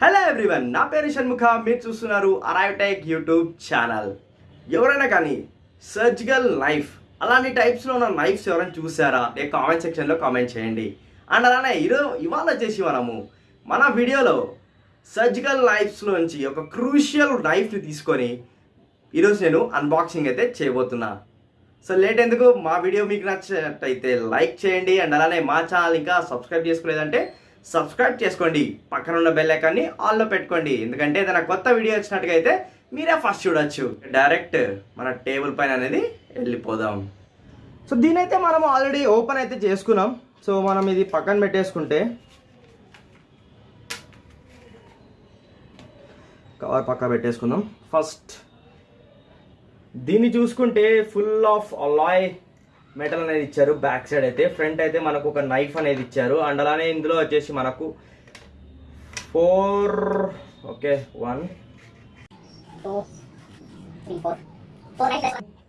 Hello everyone నా పేరు షణ్ముఖ మీరు చూస్తున్నారు అరైవ్ టైక్ యూట్యూబ్ ఛానల్ ఎవరైనా కానీ సర్జికల్ నైఫ్ అలాంటి టైప్స్లో ఉన్న నైఫ్స్ ఎవరైనా చూసారా లేక కామెంట్ సెక్షన్లో కామెంట్ చేయండి. అండ్ అలానే ఈరోజు ఇవాళ వచ్చేసి మనము మన వీడియోలో సర్జికల్ నైఫ్స్లోంచి ఒక క్రూషియల్ నైఫ్ని తీసుకొని ఈరోజు నేను అన్బాక్సింగ్ అయితే చేయబోతున్నా. సో లేట్ ఎందుకు మా వీడియో మీకు నచ్చినట్టయితే లైక్ చేయండి అండ్ అలానే మా ఛానల్ ఇంకా సబ్స్క్రైబ్ చేసుకోలేదంటే సబ్స్క్రైబ్ చేసుకోండి. పక్కన ఉన్న బెల్ ఐకాన్ని ఆల్లో పెట్టుకోండి. ఎందుకంటే ఏదైనా కొత్త వీడియో వచ్చినట్టుగా అయితే మీరే ఫస్ట్ చూడొచ్చు. డైరెక్ట్ మన టేబుల్ పైన అనేది వెళ్ళిపోదాం. సో దీని అయితే మనం ఆల్రెడీ ఓపెన్ అయితే చేసుకున్నాం. సో మనం ఇది పక్కన పెట్టేసుకుంటే కవర్ పక్క పెట్టేసుకుందాం. ఫస్ట్ దీన్ని చూసుకుంటే ఫుల్ ఆఫ్ అలాయ్ మెటల్ అనేది ఇచ్చారు. బ్యాక్ సైడ్ అయితే ఫ్రంట్ అయితే మనకు ఒక నైఫ్ అనేది ఇచ్చారు. అండ్ అలానే ఇందులో వచ్చేసి మనకు ఫోర్ ఓకే వన్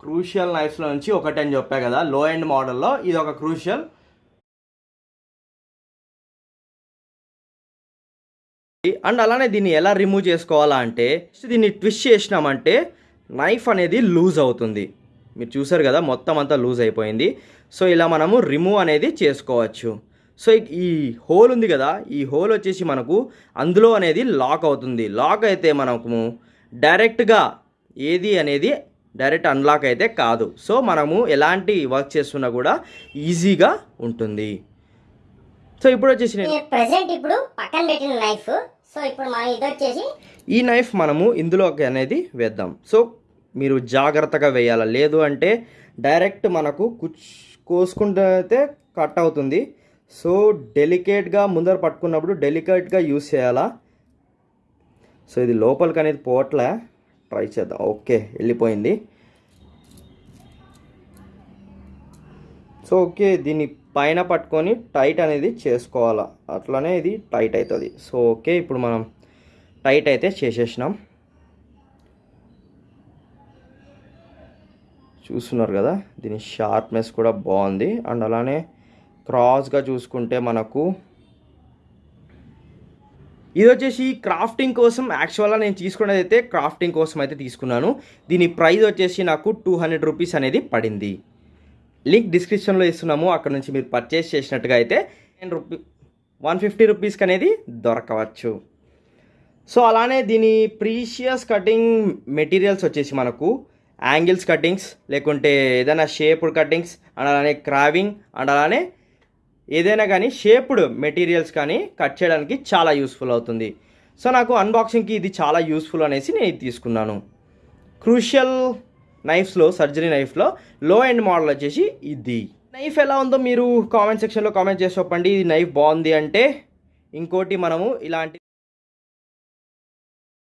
క్రూషియల్ నైఫ్స్లో నుంచి ఒకటి అని చెప్పా కదా లో ఎండ్ మోడల్లో ఇది ఒక క్రూషియల్ అండ్ అలానే దీన్ని ఎలా రిమూవ్ చేసుకోవాలా అంటే దీన్ని ట్విస్ట్ చేసినామంటే నైఫ్ అనేది లూజ్ అవుతుంది. మీరు చూసారు కదా మొత్తం అంతా లూజ్ అయిపోయింది. సో ఇలా మనము రిమూవ్ అనేది చేసుకోవచ్చు. సో ఈ హోల్ ఉంది కదా ఈ హోల్ వచ్చేసి మనకు అందులో అనేది లాక్ అవుతుంది. లాక్ అయితే మనము డైరెక్ట్గా ఏది అనేది డైరెక్ట్ అన్లాక్ అయితే కాదు. సో మనము ఎలాంటి వర్క్ చేస్తున్నా కూడా ఈజీగా ఉంటుంది. సో ఇప్పుడు వచ్చేసి నేను ప్రెసెంట్ ఇప్పుడు పక్కన పెట్టిన నైఫ్ సో ఇప్పుడు మనం ఇది వచ్చేసి ఈ నైఫ్ మనము ఇందులోకి అనేది వేద్దాం. సో మీరు జాగ్రత్తగా వేయాలి. లేదు అంటే డైరెక్ట్ మనకు కుచ్ కోసుకుంటే అయితే కట్ అవుతుంది. సో డెలికేట్గా ముందర పట్టుకున్నప్పుడు డెలికేట్గా యూస్ చేయాలా. సో ఇది లోపలికి అనేది పోవట్లే. ట్రై చేద్దాం. ఓకే వెళ్ళిపోయింది. సో ఓకే దీన్ని పైన పట్టుకొని టైట్ అనేది చేసుకోవాలా. అట్లనే ఇది టైట్ అవుతుంది సో ఓకే ఇప్పుడు మనం టైట్ అయితే చేసేసినాం. చూస్తున్నారు కదా దీని షార్ప్నెస్ కూడా బాగుంది. అండ్ అలానే క్రాస్గా చూసుకుంటే మనకు ఇది వచ్చేసి క్రాఫ్టింగ్ కోసం యాక్చువల్గా నేను తీసుకున్నది అయితే క్రాఫ్టింగ్ కోసం అయితే తీసుకున్నాను. దీని ప్రైస్ వచ్చేసి నాకు టూ హండ్రెడ్ రూపీస్ అనేది పడింది. లింక్ డిస్క్రిప్షన్లో ఇస్తున్నాము అక్కడ నుంచి మీరు పర్చేస్ చేసినట్టుగా అయితే టెన్ రూపీ వన్ ఫిఫ్టీ రూపీస్కి అనేది దొరకవచ్చు. సో అలానే దీని ప్రీషియస్ కటింగ్ మెటీరియల్స్ వచ్చేసి మనకు యాంగిల్స్ కటింగ్స్ లేకుంటే ఏదైనా షేప్డ్ కటింగ్స్ అండ్ అలానే క్రావింగ్ అండ్ అలానే ఏదైనా కానీ షేప్డ్ మెటీరియల్స్ కానీ కట్ చేయడానికి చాలా యూస్ఫుల్ అవుతుంది. సో నాకు అన్బాక్సింగ్కి ఇది చాలా యూస్ఫుల్ అనేసి నేను తీసుకున్నాను. క్రూషియల్ నైఫ్స్లో సర్జరీ నైఫ్లో లో ఎండ్ మోడల్ వచ్చేసి ఇది. నైఫ్ ఎలా ఉందో మీరు కామెంట్ సెక్షన్లో కామెంట్ చేసి చెప్పండి. ఇది నైఫ్ బాగుంది అంటే ఇంకోటి మనము ఇలాంటి